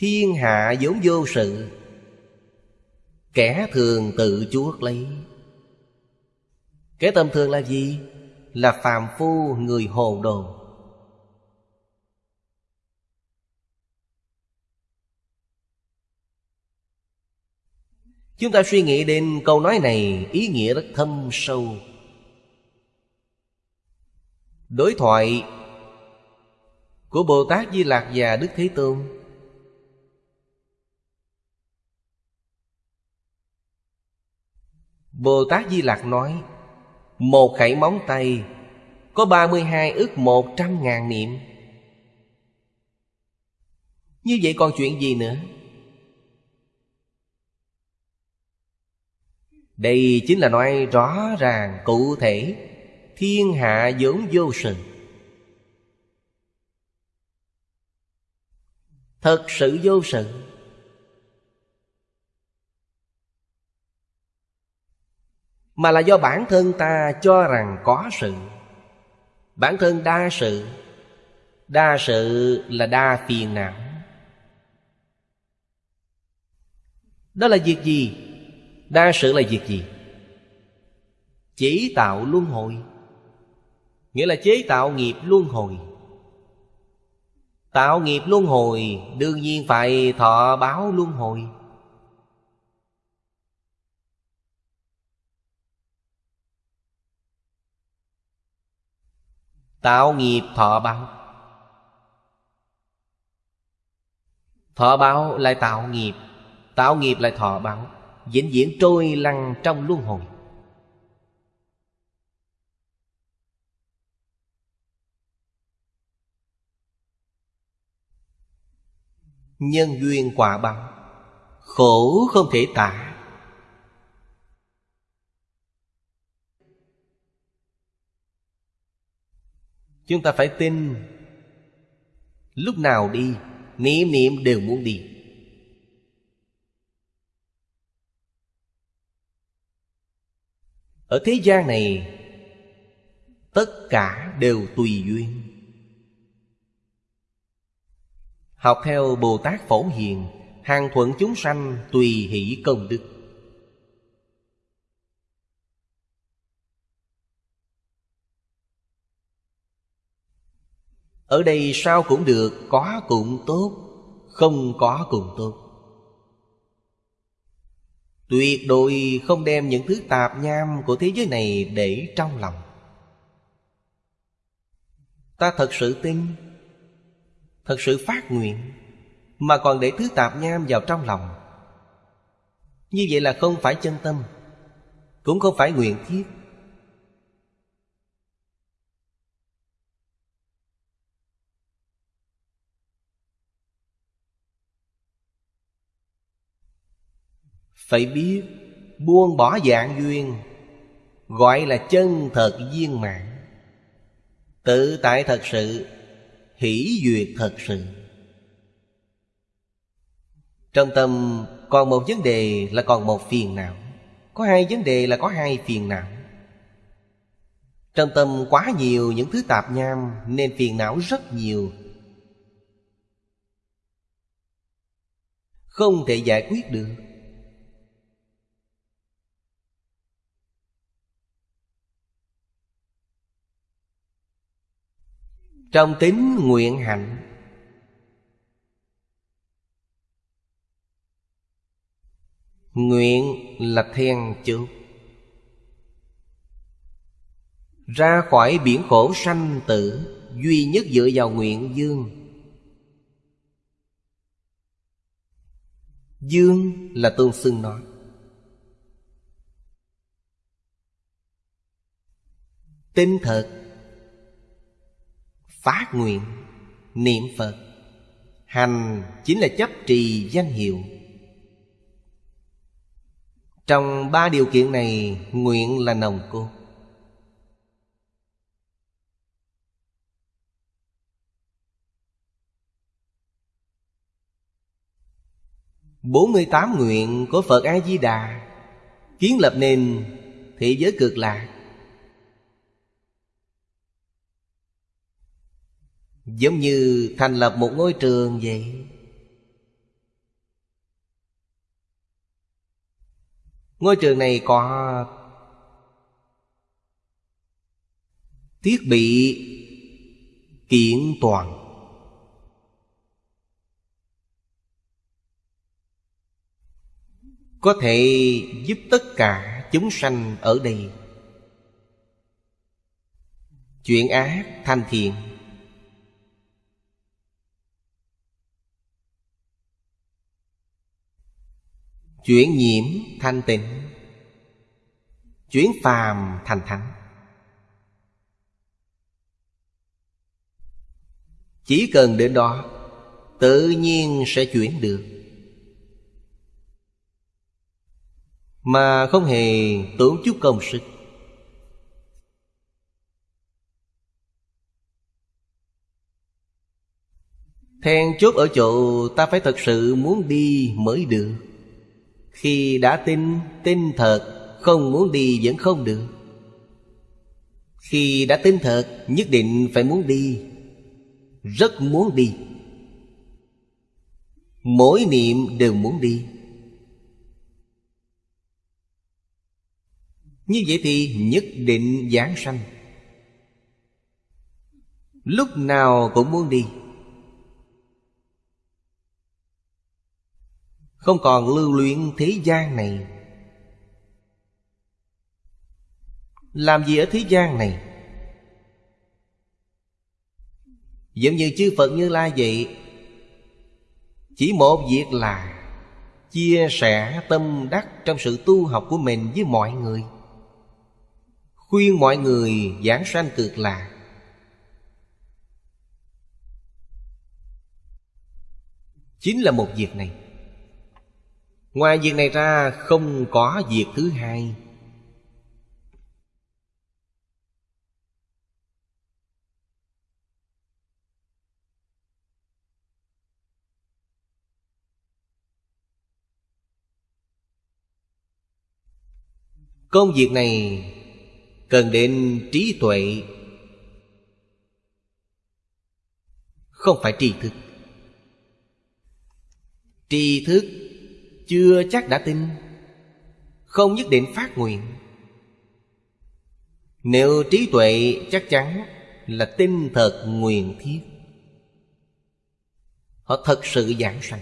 Thiên hạ vốn vô sự, Kẻ thường tự chuốc lấy. Kẻ tầm thường là gì? Là phàm phu người hồ đồ. Chúng ta suy nghĩ đến câu nói này, ý nghĩa rất thâm sâu. Đối thoại của Bồ Tát Di Lạc và Đức Thế Tôn Bồ Tát Di Lạc nói, Một khẩy móng tay, Có 32 ước một trăm ngàn niệm. Như vậy còn chuyện gì nữa? Đây chính là nói rõ ràng cụ thể Thiên hạ vốn vô sự. Thật sự vô sự. Mà là do bản thân ta cho rằng có sự. Bản thân đa sự Đa sự là đa phiền não. Đó là việc gì? Đa sự là việc gì? Chỉ tạo luân hồi. Nghĩa là chế tạo nghiệp luân hồi. Tạo nghiệp luân hồi Đương nhiên phải thọ báo luân hồi. Tạo nghiệp thọ báo. Thọ báo lại tạo nghiệp Tạo nghiệp lại thọ báo. Vĩnh viễn trôi lăn trong luân hồi. Nhân duyên quả báo, Khổ không thể tả. Chúng ta phải tin. Lúc nào đi Niệm niệm đều muốn đi. Ở thế gian này, Tất cả đều tùy duyên. Học theo Bồ Tát Phổ Hiền, Hàng thuận chúng sanh tùy hỷ công đức. Ở đây sao cũng được, Có cũng tốt, Không có cũng tốt. Tuyệt đối không đem những thứ tạp nham Của thế giới này để trong lòng. Ta thật sự tin, Thật sự phát nguyện, Mà còn để thứ tạp nham vào trong lòng. Như vậy là không phải chân tâm, Cũng không phải nguyện thiết. Phải biết, buông bỏ dạng duyên, Gọi là chân thật viên mạng Tự tại thật sự, hỷ duyệt thật sự. Trong tâm còn một vấn đề là còn một phiền não. Có hai vấn đề là có hai phiền não. Trong tâm quá nhiều những thứ tạp nham, nên phiền não rất nhiều. Không thể giải quyết được. Trong tính nguyện hạnh. Nguyện là then chốt Ra khỏi biển khổ sanh tử, Duy nhất dựa vào nguyện dương. Dương là tôn xưng nói Tinh thật Phát nguyện, Niệm Phật. Hành chính là chấp trì danh hiệu. Trong ba điều kiện này, Nguyện là nồng cốt. Bốn mươi tám nguyện của Phật A-di-đà Kiến lập nên thế giới cực lạc. Giống như thành lập một ngôi trường vậy. Ngôi trường này có Thiết bị kiện toàn. Có thể giúp tất cả chúng sanh ở đây. Chuyện ác thanh thiện. Chuyển nhiễm thanh tịnh. Chuyển phàm thành thánh. Chỉ cần đến đó, Tự nhiên sẽ chuyển được. Mà không hề tốn chút công sức. Then chốt ở chỗ ta phải thật sự muốn đi mới được. Khi đã tin, tin thật Không muốn đi vẫn không được. Khi đã tin thật Nhất định phải muốn đi Rất muốn đi. Mỗi niệm đều muốn đi. Như vậy thì nhất định giảng sanh. Lúc nào cũng muốn đi. Không còn lưu luyện thế gian này. Làm gì ở thế gian này? Giống như chư Phật Như Lai vậy, Chỉ một việc là Chia sẻ tâm đắc trong sự tu học của mình với mọi người. Khuyên mọi người giảng sanh cực lạc Chính là một việc này. Ngoài việc này ra, không có việc thứ hai. Công việc này cần đến trí tuệ, Không phải tri thức. Tri thức chưa chắc đã tin. Không nhất định phát nguyện. Nếu trí tuệ chắc chắn là tin thật nguyện thiết Họ thật sự giảng sanh.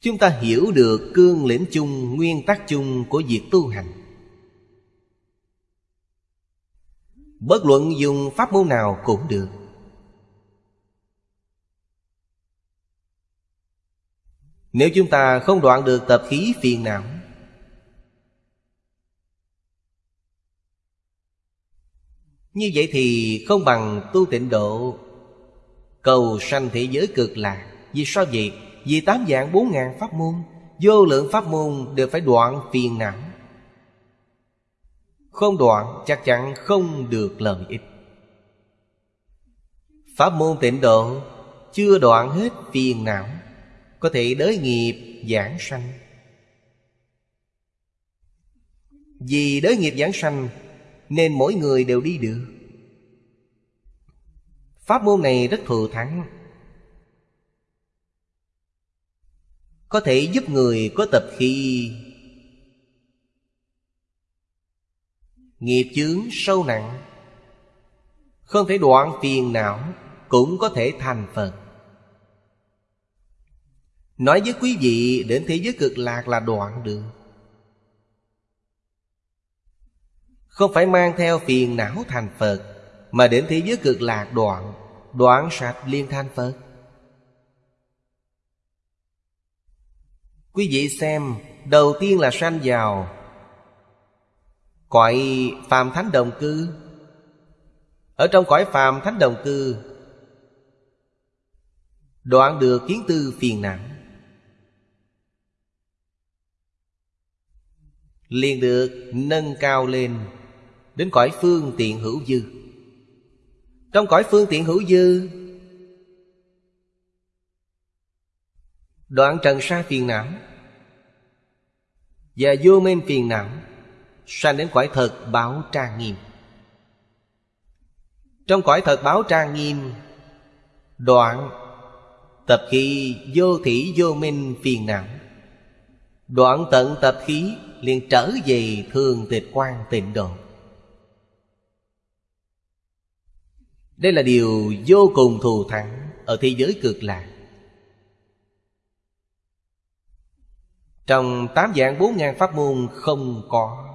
Chúng ta hiểu được cương lĩnh chung, nguyên tắc chung của việc tu hành. Bất luận dùng pháp môn nào cũng được. Nếu chúng ta không đoạn được tập khí phiền não. Như vậy thì không bằng tu tịnh độ, Cầu sanh thế giới cực lạc. Vì sao vậy? Vì tám dạng bốn ngàn pháp môn, Vô lượng pháp môn đều phải đoạn phiền não. Không đoạn chắc chắn không được lợi ích. Pháp môn tịnh độ Chưa đoạn hết phiền não có thể đới nghiệp giảng sanh. Vì đới nghiệp giảng sanh, Nên mỗi người đều đi được. Pháp môn này rất thù thắng. Có thể giúp người có tập khi Nghiệp chướng sâu nặng. Không thể đoạn phiền não, Cũng có thể thành Phật. Nói với quý vị, đến thế giới cực lạc là đoạn đường. Không phải mang theo phiền não thành Phật, Mà đến thế giới cực lạc đoạn Đoạn sạch liên thanh Phật. Quý vị xem, Đầu tiên là sanh vào Cõi phàm thánh đồng cư. Ở trong cõi phàm thánh đồng cư, Đoạn được kiến tư phiền não. Liền được nâng cao lên đến cõi phương tiện hữu dư. Trong cõi phương tiện hữu dư, đoạn trần sa phiền não và vô minh phiền não sanh đến cõi thật báo trang nghiêm. Trong cõi thật báo trang nghiêm, đoạn Tập khí vô thủy vô minh phiền não, Đoạn tận tập khí liền trở về thường tịch quan tịnh độ. Đây là điều vô cùng thù thắng Ở thế giới cực lạc. Trong tám dạng bốn ngàn pháp môn không có.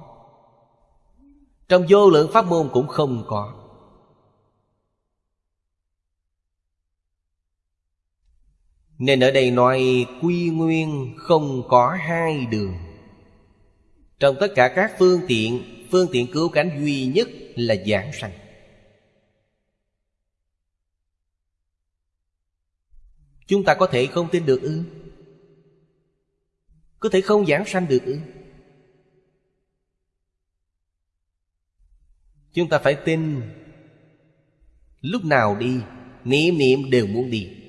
Trong vô lượng pháp môn cũng không có. Nên ở đây nói quy nguyên không có hai đường. Trong tất cả các phương tiện Phương tiện cứu cánh duy nhất là giảng sanh. Chúng ta có thể không tin được ư? Có thể không giảng sanh được ư? Chúng ta phải tin. Lúc nào đi Niệm niệm đều muốn đi.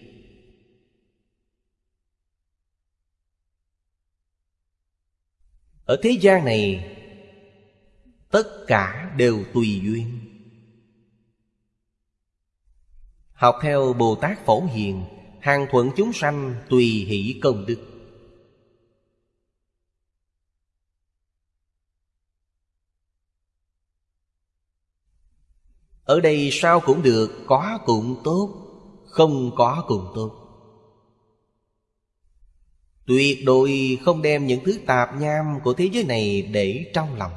Ở thế gian này, Tất cả đều tùy duyên. Học theo Bồ Tát Phổ Hiền, Hàng thuận chúng sanh tùy hỷ công đức. Ở đây sao cũng được, Có cũng tốt, Không có cũng tốt. Tuyệt đối không đem những thứ tạp nham của thế giới này để trong lòng.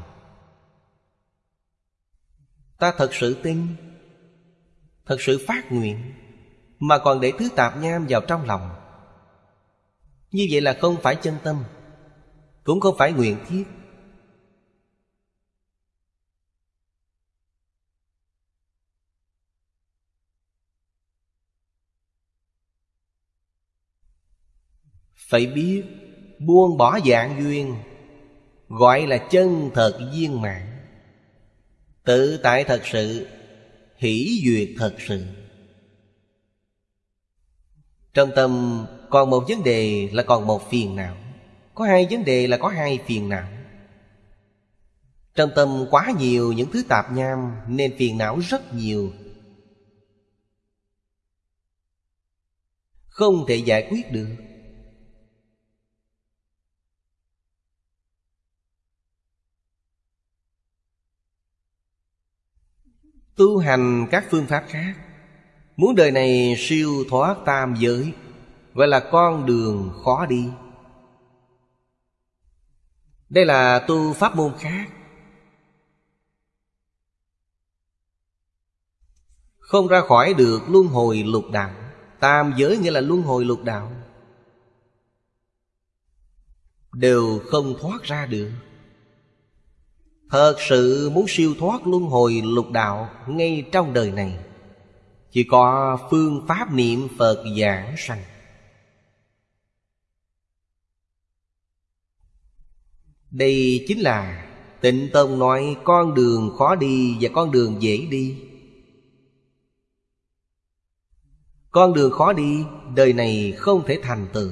Ta thật sự tin, Thật sự phát nguyện, Mà còn để thứ tạp nham vào trong lòng. Như vậy là không phải chân tâm, Cũng không phải nguyện thiết. Phải biết, buông bỏ dạng duyên, Gọi là chân thật viên mãn. Tự tại thật sự, Hỷ duyệt thật sự. Trong tâm còn một vấn đề là còn một phiền não. Có hai vấn đề là có hai phiền não. Trong tâm quá nhiều những thứ tạp nham, Nên phiền não rất nhiều. Không thể giải quyết được. Tu hành các phương pháp khác. Muốn đời này siêu thoát tam giới Gọi là con đường khó đi. Đây là tu pháp môn khác. Không ra khỏi được luân hồi lục đạo. Tam giới nghĩa là luân hồi lục đạo. Đều không thoát ra được. Thật sự muốn siêu thoát luân hồi lục đạo ngay trong đời này. Chỉ có phương pháp niệm Phật giảng sanh. Đây chính là Tịnh Tông nói con đường khó đi và con đường dễ đi. Con đường khó đi Đời này không thể thành tựu.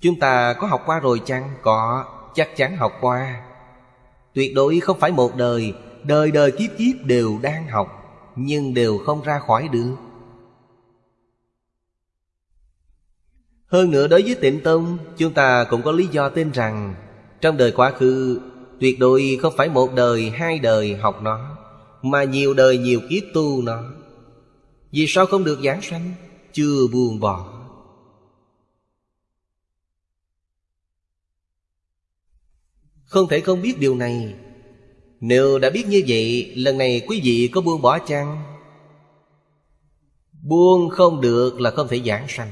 Chúng ta có học qua rồi chăng? Có, chắc chắn học qua. Tuyệt đối không phải một đời Đời đời kiếp kiếp đều đang học Nhưng đều không ra khỏi được. Hơn nữa đối với tịnh tông Chúng ta cũng có lý do tin rằng Trong đời quá khứ Tuyệt đối không phải một đời, hai đời học nó Mà nhiều đời nhiều kiếp tu nó. Vì sao không được giảng sanh? Chưa buồn bỏ. Không thể không biết điều này. Nếu đã biết như vậy, Lần này quý vị có buông bỏ chăng? Buông không được là không thể giảng sanh.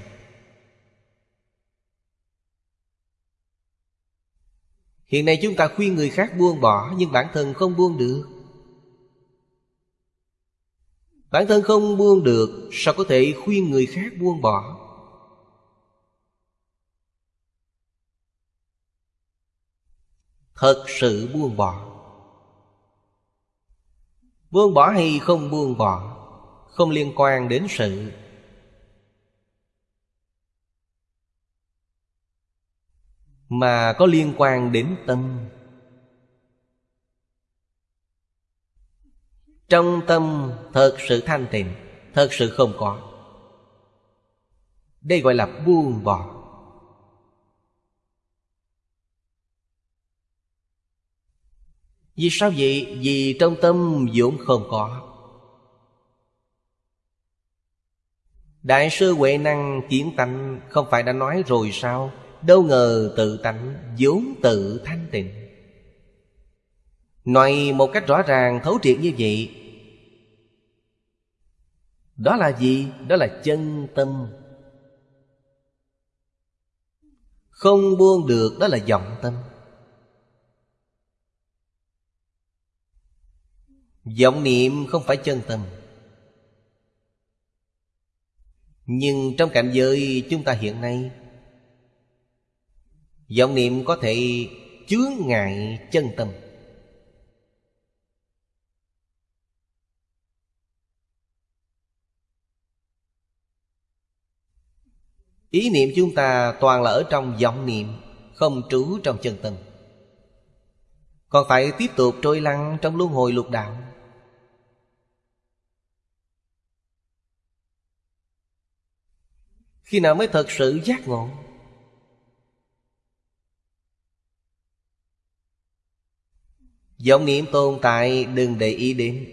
Hiện nay chúng ta khuyên người khác buông bỏ, Nhưng bản thân không buông được. Bản thân không buông được, Sao có thể khuyên người khác buông bỏ? Thật sự buông bỏ. Buông bỏ hay không buông bỏ, Không liên quan đến sự. Mà có liên quan đến tâm. Trong tâm thật sự thanh tịnh, Thật sự không có. Đây gọi là buông bỏ. Vì sao vậy? Vì trong tâm vốn không có. Đại sư Huệ Năng kiến tánh, Không phải đã nói rồi sao? Đâu ngờ tự tánh vốn tự thanh tịnh. Nói một cách rõ ràng, thấu triệt như vậy. Đó là gì? Đó là chân tâm. Không buông được, đó là vọng tâm. Vọng niệm không phải chân tâm. Nhưng trong cảnh giới chúng ta hiện nay, vọng niệm có thể chướng ngại chân tâm. Ý niệm chúng ta toàn là ở trong vọng niệm, Không trú trong chân tâm. Còn phải tiếp tục trôi lăn trong luân hồi lục đạo. Khi nào mới thật sự giác ngộ? Vọng niệm tồn tại đừng để ý đến.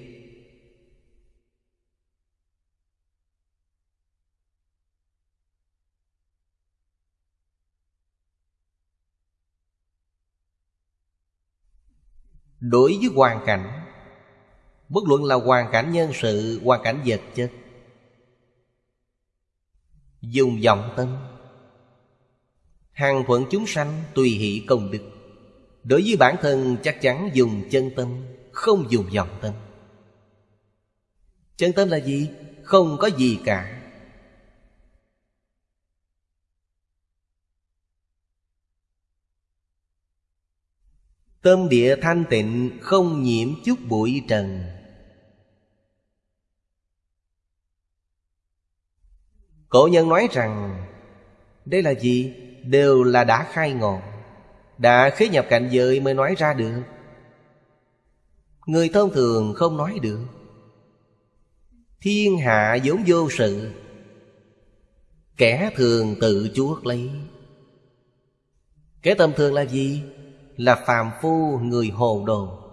Đối với hoàn cảnh, Bất luận là hoàn cảnh nhân sự, Hoàn cảnh vật chất Dùng vọng tâm. Hàng thuận chúng sanh tùy hỷ công đức. Đối với bản thân chắc chắn dùng chân tâm, Không dùng vọng tâm. Chân tâm là gì? Không có gì cả. Tâm địa thanh tịnh, không nhiễm chút bụi trần. Cổ nhân nói rằng, Đây là gì? Đều là đã khai ngộ. Đã khế nhập cảnh giới mới nói ra được. Người thông thường không nói được. Thiên hạ vốn vô sự. Kẻ thường tự chuốc lấy. Kẻ tầm thường là gì? Là phàm phu người hồ đồ.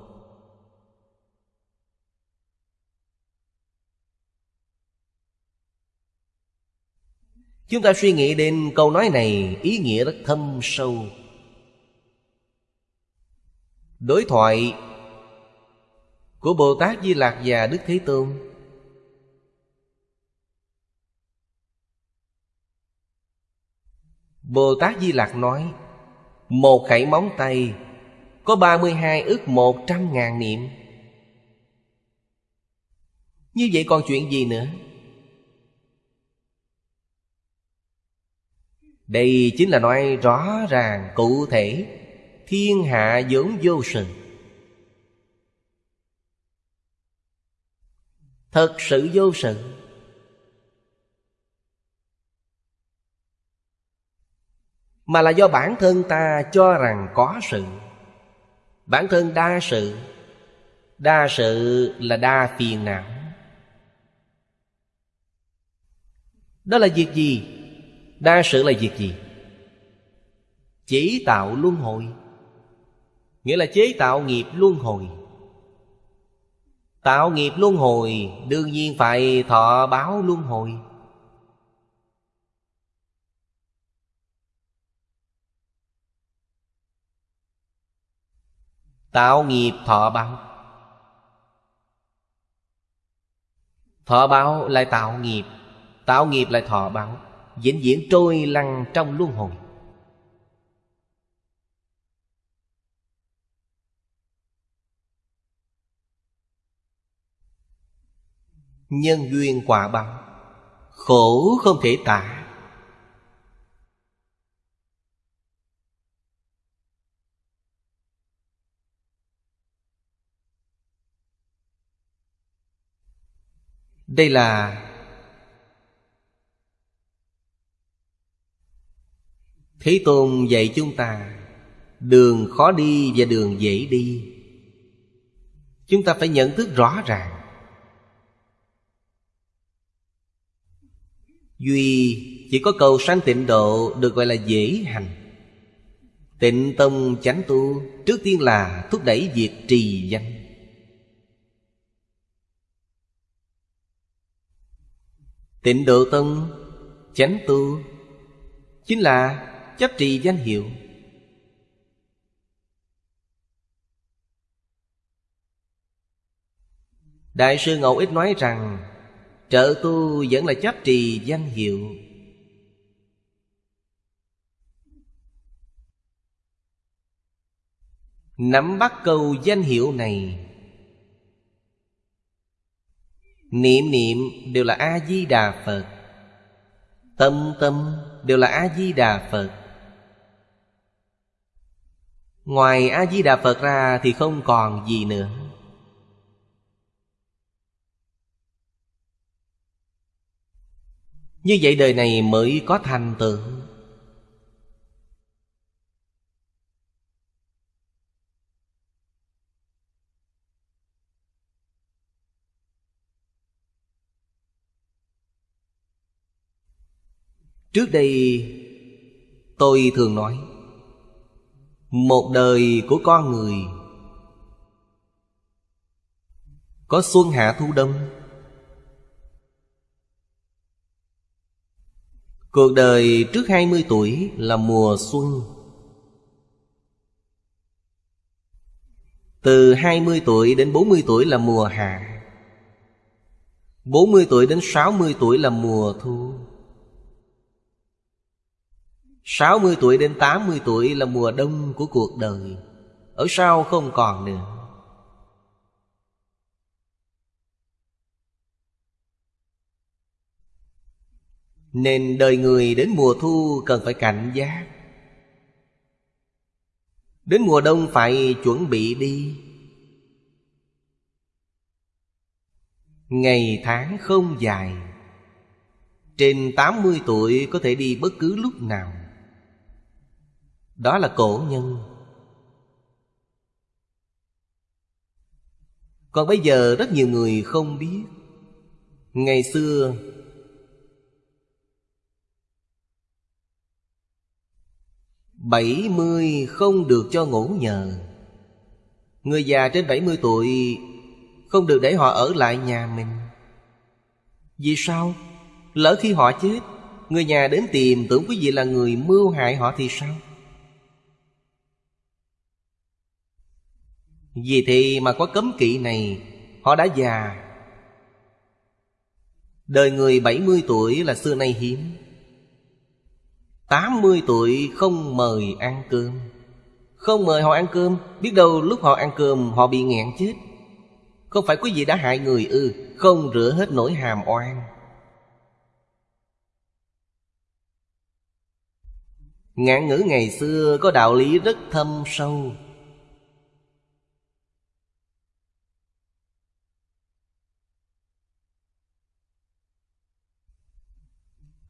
Chúng ta suy nghĩ đến câu nói này, ý nghĩa rất thâm sâu. Đối thoại của Bồ Tát Di Lạc và Đức Thế Tôn. Bồ Tát Di Lạc nói, Một khẩy móng tay Có 32 ước một trăm ngàn niệm. Như vậy còn chuyện gì nữa? Đây chính là nói rõ ràng cụ thể. Thiên hạ vốn vô sự Thật sự vô sự Mà là do bản thân ta cho rằng có sự. Bản thân đa sự. Đa sự là đa phiền não. Đó là việc gì? Đa sự là việc gì? Chỉ tạo luân hồi. Nghĩa là chế tạo nghiệp luân hồi. Tạo nghiệp luân hồi, Đương nhiên phải thọ báo luân hồi. Tạo nghiệp thọ báo. Thọ báo lại tạo nghiệp Tạo nghiệp lại thọ báo vĩnh viễn trôi lăn trong luân hồi. Nhân duyên quả báo, khổ không thể tả. Đây là Thế Tôn dạy chúng ta, Đường khó đi và đường dễ đi. Chúng ta phải nhận thức rõ ràng. Duy chỉ có cầu sanh tịnh độ Được gọi là dễ hành. Tịnh tông chánh tu Trước tiên là thúc đẩy việc trì danh. Tịnh độ tông, chánh tu Chính là chấp trì danh hiệu. Đại sư Ngẫu Ích nói rằng, Trợ tu vẫn là chấp trì danh hiệu. Nắm bắt câu danh hiệu này. Niệm niệm đều là A-di-đà Phật. Tâm tâm đều là A-di-đà Phật. Ngoài A-di-đà Phật ra thì không còn gì nữa. Như vậy đời này mới có thành tựu. Trước đây, tôi thường nói một đời của con người. Có xuân hạ thu đông. Cuộc đời trước 20 tuổi là mùa xuân. Từ 20 tuổi đến 40 tuổi là mùa hạ. 40 tuổi đến 60 tuổi là mùa thu. 60 tuổi đến 80 tuổi là mùa đông của cuộc đời. Ở sau không còn nữa. Nên đời người đến mùa thu cần phải cảnh giác. Đến mùa đông phải chuẩn bị đi. Ngày tháng không dài. Trên 80 tuổi có thể đi bất cứ lúc nào. Đó là cổ nhân Còn bây giờ rất nhiều người không biết Ngày xưa, bảy mươi không được cho ngủ nhờ Người già trên bảy mươi tuổi Không được để họ ở lại nhà mình Vì sao? Lỡ khi họ chết, Người nhà đến tìm tưởng quý vị là người mưu hại họ thì sao? Vì thế mà có cấm kỵ này, Họ đã già. Đời người 70 tuổi là xưa nay hiếm. 80 tuổi không mời ăn cơm. Không mời họ ăn cơm, Biết đâu lúc họ ăn cơm họ bị nghẹn chết. Không phải quý vị đã hại người ư Không rửa hết nỗi hàm oan. Ngạn ngữ ngày xưa có đạo lý rất thâm sâu.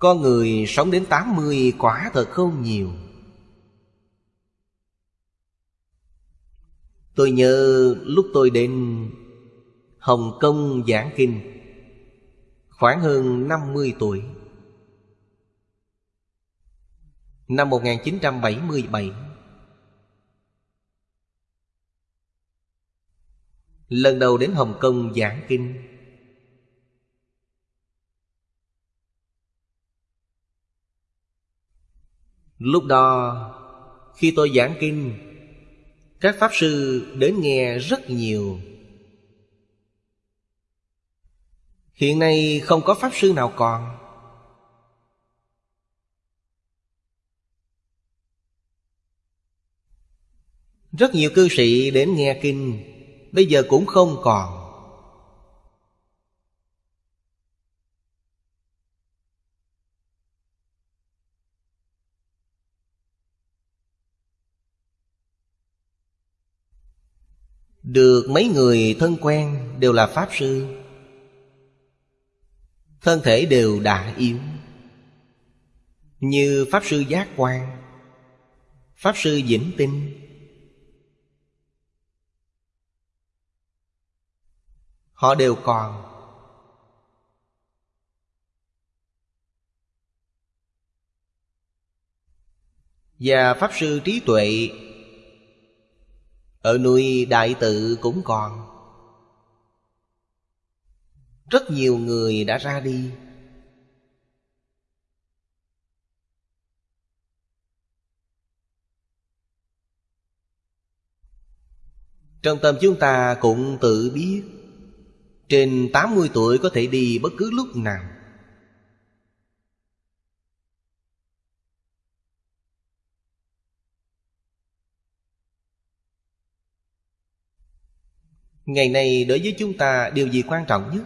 Con người sống đến 80 quả thật không nhiều. Tôi nhớ lúc tôi đến Hồng Kông giảng kinh, Khoảng hơn 50 tuổi. Năm 1977 Lần đầu đến Hồng Kông giảng kinh Lúc đó, Khi tôi giảng kinh, Các Pháp Sư đến nghe rất nhiều. Hiện nay không có Pháp Sư nào còn. Rất nhiều cư sĩ đến nghe kinh, Bây giờ cũng không còn. Được mấy người thân quen đều là Pháp Sư. Thân thể đều đã yếu. Như Pháp Sư Giác Quan, Pháp Sư Vĩnh Tinh. Họ đều còn. Và Pháp Sư Trí Tuệ ở núi Đại Tự cũng còn. Rất nhiều người đã ra đi. Trong tâm chúng ta cũng tự biết, Trên 80 tuổi có thể đi bất cứ lúc nào. Ngày nay đối với chúng ta điều gì quan trọng nhất?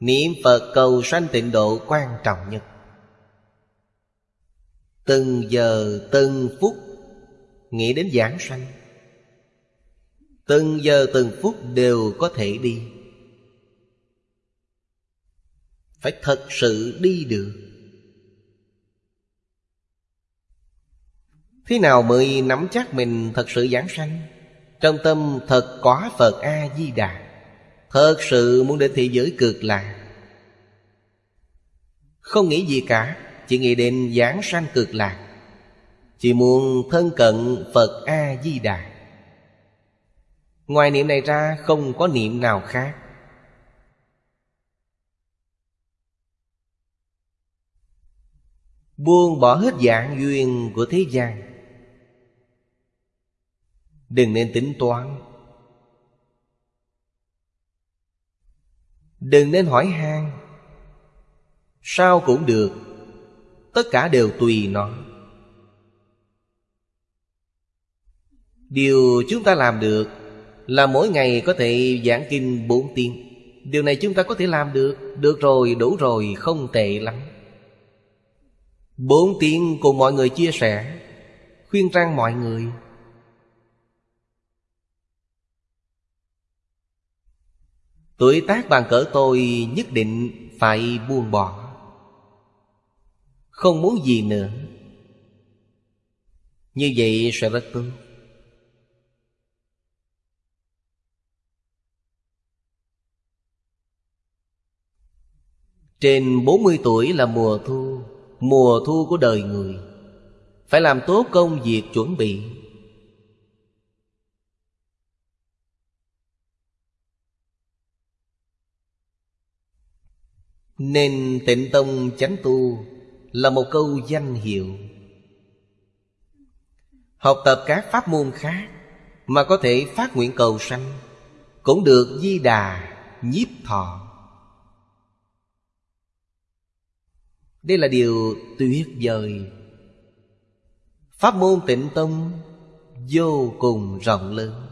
Niệm Phật cầu sanh tịnh độ quan trọng nhất. Từng giờ, từng phút Nghĩ đến giảng sanh. Từng giờ, từng phút đều có thể đi. Phải thật sự đi được. Thế nào mới nắm chắc mình thật sự giảng sanh? Trong tâm thật có Phật A-di-đà. Thật sự muốn đến thế giới cực lạc. Không nghĩ gì cả, Chỉ nghĩ đến giảng sanh cực lạc. Chỉ muốn thân cận Phật A-di-đà. Ngoài niệm này ra, không có niệm nào khác. Buông bỏ hết dạng duyên của thế gian. Đừng nên tính toán. Đừng nên hỏi han. Sao cũng được. Tất cả đều tùy nó. Điều chúng ta làm được là mỗi ngày có thể giảng kinh 4 tiếng. Điều này chúng ta có thể làm được. Được rồi, đủ rồi, không tệ lắm. Bốn tiếng cùng mọi người chia sẻ Khuyên răng mọi người. Tuổi tác bằng cỡ tôi nhất định phải buông bỏ. Không muốn gì nữa. Như vậy sẽ rất tốt. Trên 40 tuổi là mùa thu Mùa thu của đời người. Phải làm tốt công việc chuẩn bị. Nên tịnh tông chánh tu Là một câu danh hiệu. Học tập các pháp môn khác Mà có thể phát nguyện cầu sanh Cũng được di đà nhiếp thọ. Đây là điều tuyệt vời. Pháp môn tịnh tông vô cùng rộng lớn.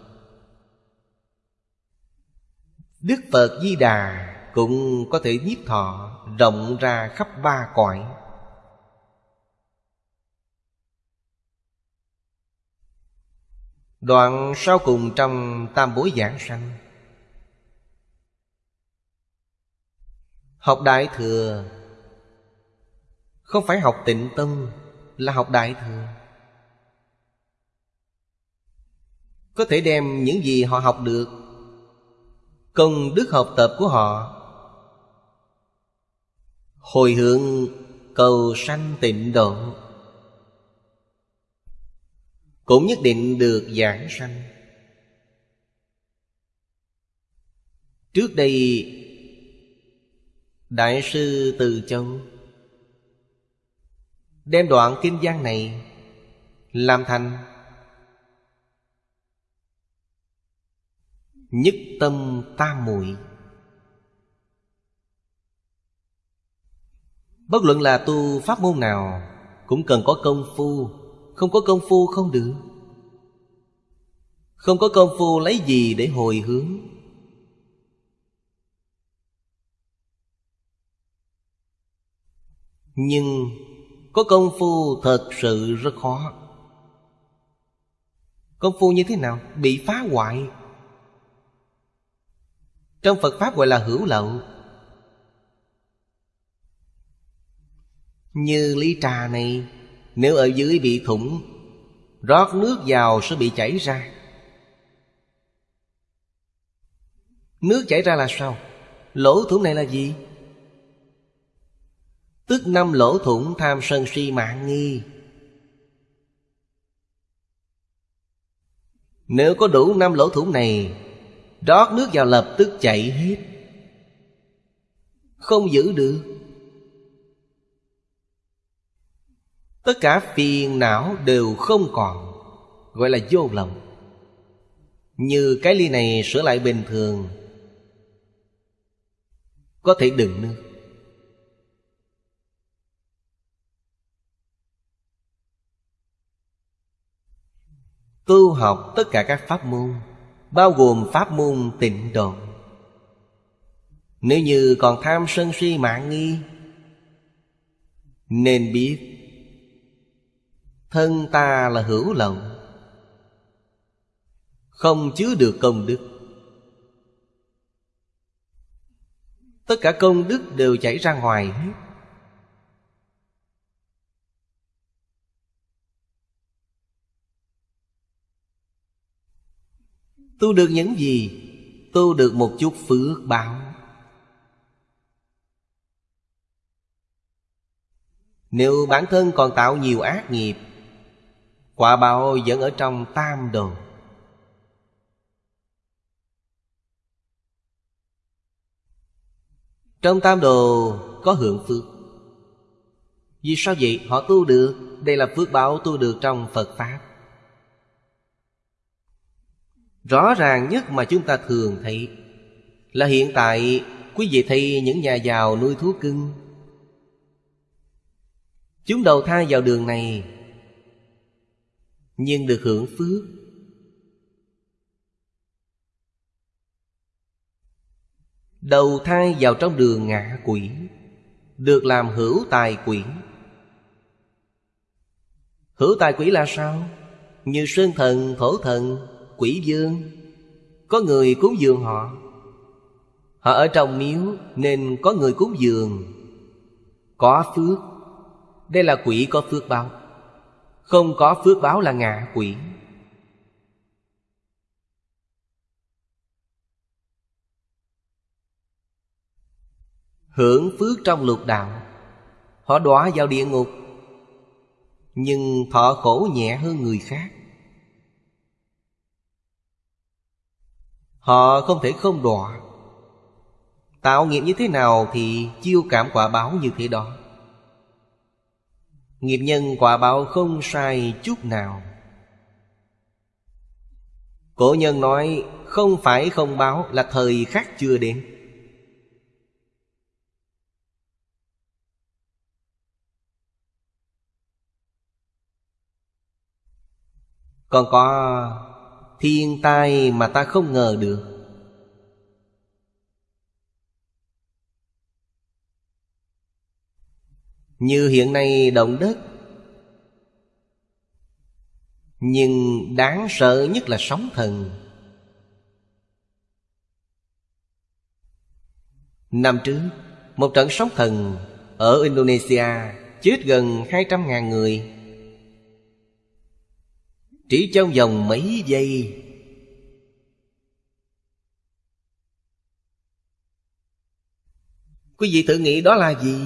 Đức Phật Di Đà cũng có thể nhiếp thọ rộng ra khắp ba cõi. Đoạn sau cùng trong tam bối giảng sanh. Học Đại Thừa. Không phải học tịnh tâm Là học đại thừa. Có thể đem những gì họ học được Công đức học tập của họ Hồi hướng cầu sanh tịnh độ. Cũng nhất định được giảng sanh. Trước đây, Đại sư Từ Châu Đem đoạn kinh văn này Làm thành Nhất tâm tam muội. Bất luận là tu pháp môn nào, Cũng cần có công phu. Không có công phu không được. Không có công phu lấy gì để hồi hướng? Nhưng có công phu thật sự rất khó. Công phu như thế nào? Bị phá hoại. Trong Phật Pháp gọi là hữu lậu. Như ly trà này, Nếu ở dưới bị thủng, Rót nước vào sẽ bị chảy ra Nước chảy ra là sao? Lỗ thủng này là gì? Tức năm lỗ thủng tham sân si mạng nghi Nếu có đủ năm lỗ thủng này, Rót nước vào lập tức chảy hết Không giữ được Tất cả phiền não đều không còn, Gọi là vô lòng Như cái ly này sửa lại bình thường, Có thể đựng nước Tu học tất cả các pháp môn, Bao gồm pháp môn tịnh độ. Nếu như còn tham sân si mạng nghi, Nên biết Thân ta là hữu lậu Không chứa được công đức. Tất cả công đức đều chảy ra ngoài hết. Tu được những gì? Tu được một chút phước báo. Nếu bản thân còn tạo nhiều ác nghiệp Quả báo vẫn ở trong tam đồ Trong tam đồ có hưởng phước. Vì sao vậy? Họ tu được. Đây là phước báo tu được trong Phật Pháp. Rõ ràng nhất mà chúng ta thường thấy Là hiện tại quý vị thấy những nhà giàu nuôi thú cưng. Chúng đầu thai vào đường này nhưng được hưởng phước. Đầu thai vào trong đường ngạ quỷ Được làm hữu tài quỷ. Hữu tài quỷ là sao? Như sơn thần, thổ thần, quỷ dương Có người cúng dường họ. Họ ở trong miếu nên có người cúng dường. Có phước. Đây là quỷ có phước báo. Không có phước báo là ngạ quỷ. Hưởng phước trong lục đạo, Họ đọa vào địa ngục, Nhưng thọ khổ nhẹ hơn người khác. Họ không thể không đọa. Tạo nghiệp như thế nào thì chiêu cảm quả báo như thế đó. Nghiệp nhân quả báo không sai chút nào. Cổ nhân nói, không phải không báo là thời khắc chưa đến. Còn có Thiên tai mà ta không ngờ được. Như hiện nay động đất. Nhưng đáng sợ nhất là sóng thần. Năm trước, Một trận sóng thần Ở Indonesia Chết gần 200.000 người. Chỉ trong vòng mấy giây, Quý vị thử nghĩ đó là gì?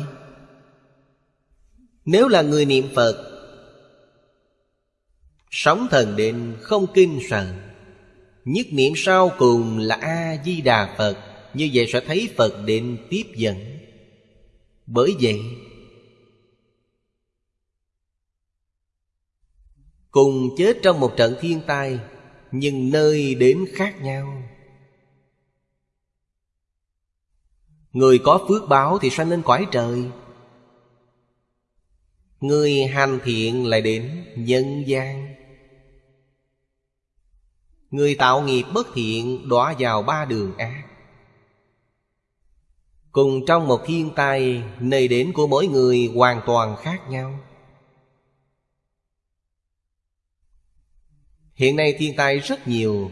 Nếu là người niệm Phật, Sống thần định không kinh sợ Nhất niệm sau cùng là A-di-đà Phật. Như vậy sẽ thấy Phật định tiếp dẫn. Bởi vậy, Cùng chết trong một trận thiên tai, Nhưng nơi đến khác nhau. Người có phước báo thì sanh lên cõi trời Người hành thiện lại đến nhân gian. Người tạo nghiệp bất thiện đọa vào ba đường ác. Cùng trong một thiên tai, Nơi đến của mỗi người hoàn toàn khác nhau. Hiện nay thiên tai rất nhiều,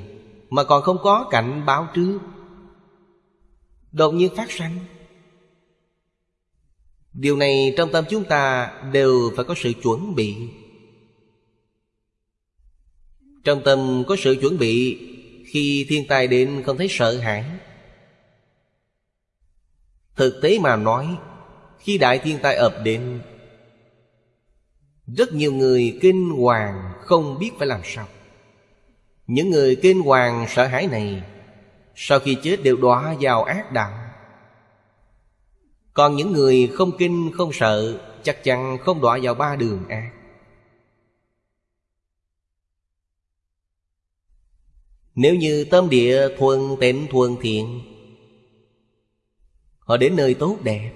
Mà còn không có cảnh báo trước. Đột nhiên phát sanh. Điều này trong tâm chúng ta đều phải có sự chuẩn bị. Trong tâm có sự chuẩn bị, Khi thiên tai đến không thấy sợ hãi. Thực tế mà nói, Khi đại thiên tai ập đến, Rất nhiều người kinh hoàng không biết phải làm sao. Những người kinh hoàng sợ hãi này, Sau khi chết đều đọa vào ác đạo. Còn những người không kinh, không sợ, Chắc chắn không đọa vào ba đường ác Nếu như tâm địa thuần tịnh thuần thiện, Họ đến nơi tốt đẹp.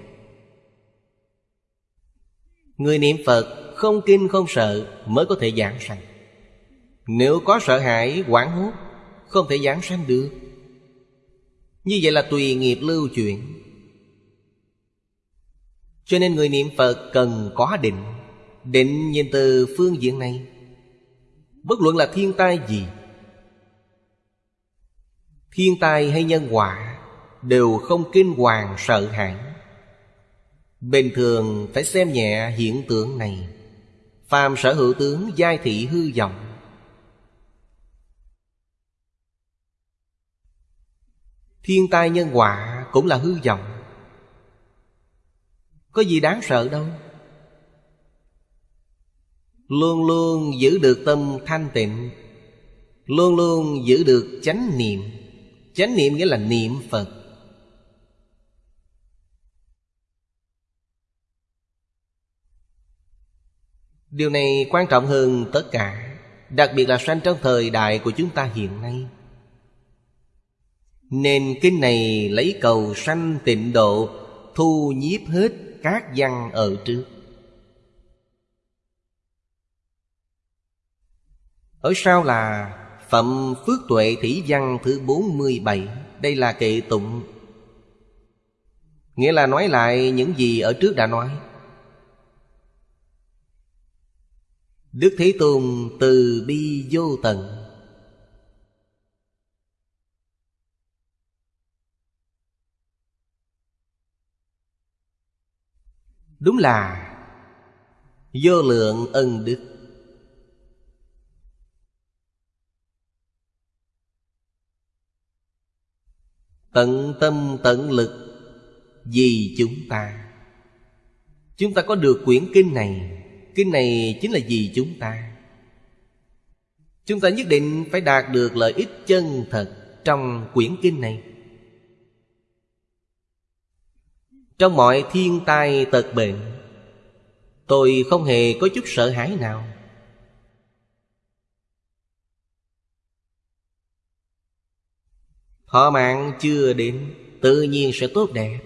Người niệm Phật không kinh, không sợ Mới có thể giảng sanh. Nếu có sợ hãi quảng hốt, Không thể giảng sanh được. Như vậy là tùy nghiệp lưu chuyển. Cho nên người niệm Phật cần có định. Định nhìn từ phương diện này. Bất luận là thiên tai gì, Thiên tai hay nhân quả Đều không kinh hoàng sợ hãi. Bình thường phải xem nhẹ hiện tượng này. Phàm sở hữu tướng giai thị hư vọng. Thiên tai nhân quả cũng là hư vọng. Có gì đáng sợ đâu. Luôn luôn giữ được tâm thanh tịnh, Luôn luôn giữ được chánh niệm. Chánh niệm nghĩa là niệm Phật. Điều này quan trọng hơn tất cả, Đặc biệt là sanh trong thời đại của chúng ta hiện nay. Nên kinh này lấy cầu sanh tịnh độ, Thu nhiếp hết các văn ở trước. Ở sau là Phẩm Phước Tuệ Thủy Văn thứ 47 Đây là kệ tụng. Nghĩa là nói lại những gì ở trước đã nói. Đức Thế Tôn từ bi vô tận. Đúng là Vô lượng ân đức. Tận tâm tận lực Vì chúng ta. Chúng ta có được quyển kinh này. Kinh này chính là vì chúng ta. Chúng ta nhất định phải đạt được lợi ích chân thật Trong quyển kinh này. Trong mọi thiên tai tật bệnh, Tôi không hề có chút sợ hãi nào. Thọ mạng chưa đến, Tự nhiên sẽ tốt đẹp.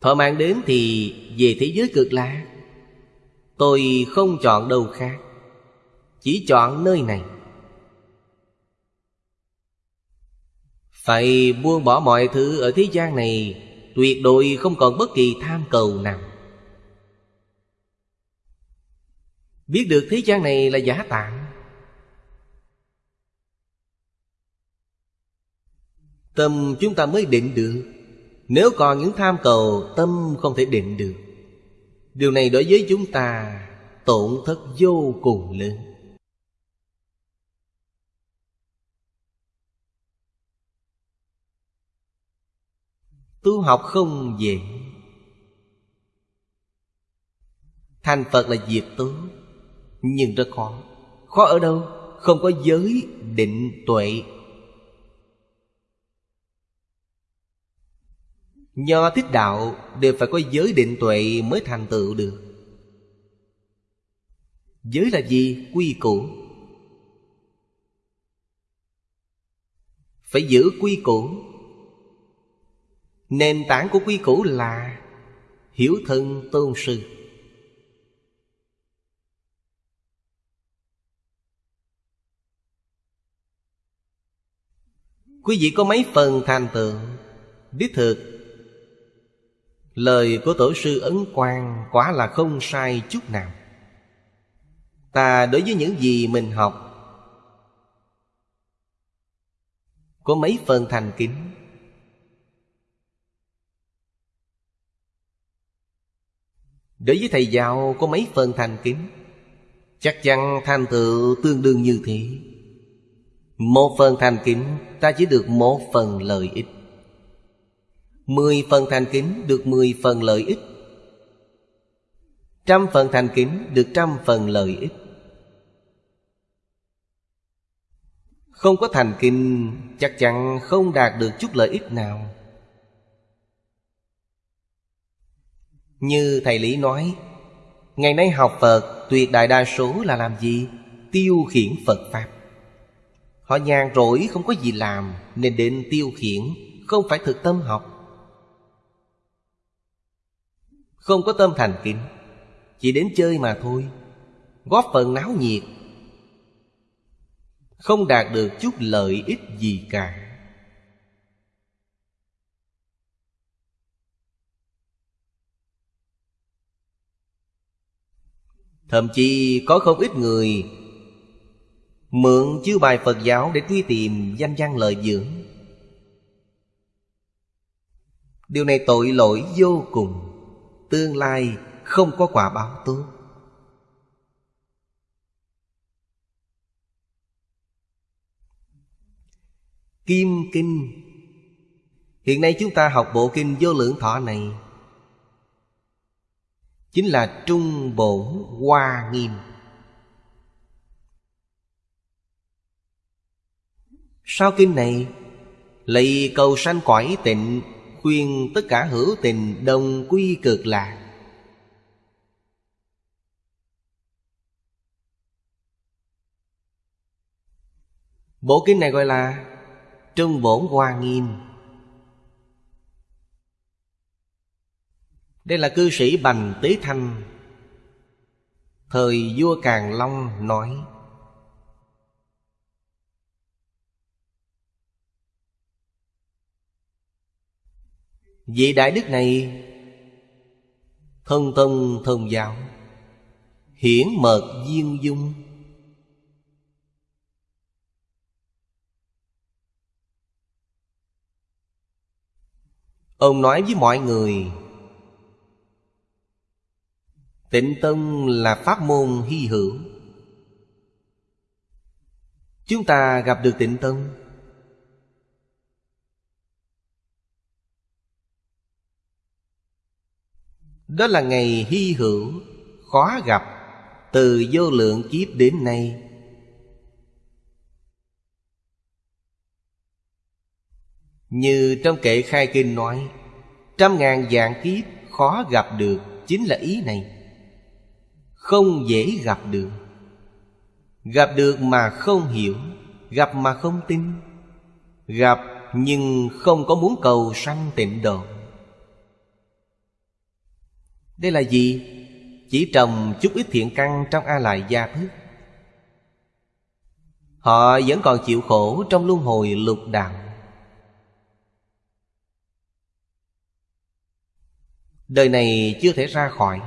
Thọ mạng đến thì về thế giới cực lạc Tôi không chọn đâu khác, Chỉ chọn nơi này. Phải buông bỏ mọi thứ ở thế gian này Tuyệt đối không còn bất kỳ tham cầu nào. Biết được thế gian này là giả tạm Tâm chúng ta mới định được. Nếu còn những tham cầu, Tâm không thể định được. Điều này đối với chúng ta Tổn thất vô cùng lớn. Tu học không dễ Thành Phật là việc tốt Nhưng rất khó. Khó ở đâu? Không có giới định tuệ. Nho thích đạo đều phải có giới định tuệ mới thành tựu được. Giới là gì? Quy củ. Phải giữ quy củ. Nền tảng của quy củ là Hiểu thân tôn sư. Quý vị có mấy phần thành tựu? Đích thực, Lời của Tổ sư Ấn Quang quả là không sai chút nào. Ta đối với những gì mình học, Có mấy phần thành kính? Đối với thầy giáo có mấy phần thành kính? Chắc chắn thành tựu tương đương như thế. Một phần thành kính, Ta chỉ được một phần lợi ích. Mười phần thành kính được mười phần lợi ích. Trăm phần thành kính được trăm phần lợi ích. Không có thành kinh Chắc chắn không đạt được chút lợi ích nào. Như Thầy Lý nói, Ngày nay học Phật, Tuyệt đại đa số là làm gì? Tiêu khiển Phật Pháp. Họ nhàn rỗi, không có gì làm, Nên đến tiêu khiển, Không phải thực tâm học. Không có tâm thành kính, Chỉ đến chơi mà thôi, Góp phần náo nhiệt. Không đạt được chút lợi ích gì cả. Thậm chí có không ít người Mượn chư bài Phật giáo để truy tìm danh văn lợi dưỡng. Điều này tội lỗi vô cùng. Tương lai không có quả báo tốt. Kim Kinh. Hiện nay chúng ta học bộ kinh vô lượng thọ này. Chính là Trung Bổn Hoa Nghiêm. Sau kinh này, Lạy cầu sanh cõi tịnh, Khuyên tất cả hữu tình đồng quy cực lạc. Bộ kinh này gọi là Trung Bổn Hoa Nghiêm. Đây là cư sĩ Bành Tế Thanh. Thời vua Càn Long nói, Vị Đại Đức này Thân tông thông giáo, Hiển mật duyên dung. Ông nói với mọi người Tịnh Tông là pháp môn hy hữu. Chúng ta gặp được tịnh Tông Đó là ngày hy hữu, Khó gặp, Từ vô lượng kiếp đến nay. Như trong kệ khai kinh nói, Trăm ngàn dạng kiếp khó gặp được Chính là ý này. Không dễ gặp được. Gặp được mà không hiểu, Gặp mà không tin. Gặp nhưng không có muốn cầu sanh tịnh độ. Đây là gì? Chỉ trồng chút ít thiện căn trong A Lại gia thức Họ vẫn còn chịu khổ trong luân hồi lục đạo. Đời này chưa thể ra khỏi.